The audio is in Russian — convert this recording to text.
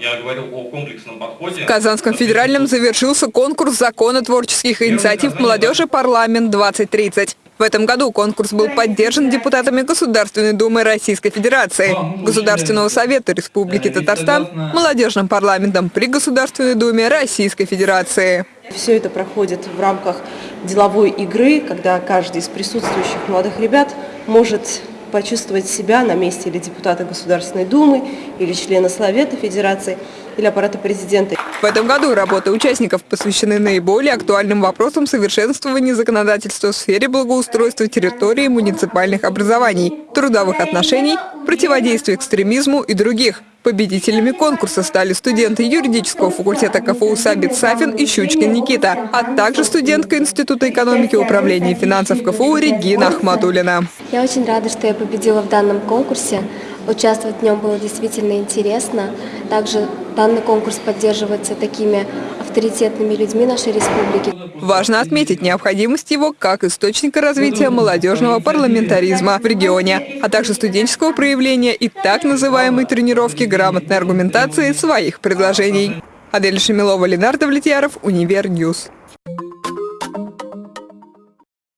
Я говорил о комплексном подходе. В Казанском федеральном завершился конкурс законотворческих инициатив молодежи «Парламент-2030». В этом году конкурс был поддержан депутатами Государственной Думы Российской Федерации, Государственного Совета Республики Татарстан, молодежным парламентом при Государственной Думе Российской Федерации. Все это проходит в рамках деловой игры, когда каждый из присутствующих молодых ребят может почувствовать себя на месте или депутата Государственной Думы, или члена Совета Федерации, или аппарата президента. В этом году работы участников посвящены наиболее актуальным вопросам совершенствования законодательства в сфере благоустройства территории муниципальных образований, трудовых отношений, противодействия экстремизму и других. Победителями конкурса стали студенты юридического факультета КФУ Сабит Сафин и Щучкин Никита, а также студентка Института экономики и управления финансов КФУ Регина Ахматулина. Я очень рада, что я победила в данном конкурсе. Участвовать в нем было действительно интересно. Также данный конкурс поддерживается такими авторитетными людьми нашей республики. Важно отметить необходимость его как источника развития молодежного парламентаризма в регионе, а также студенческого проявления и так называемой тренировки грамотной аргументации своих предложений. Адель Шамилова, Ленар Давлетьяров, Univer News.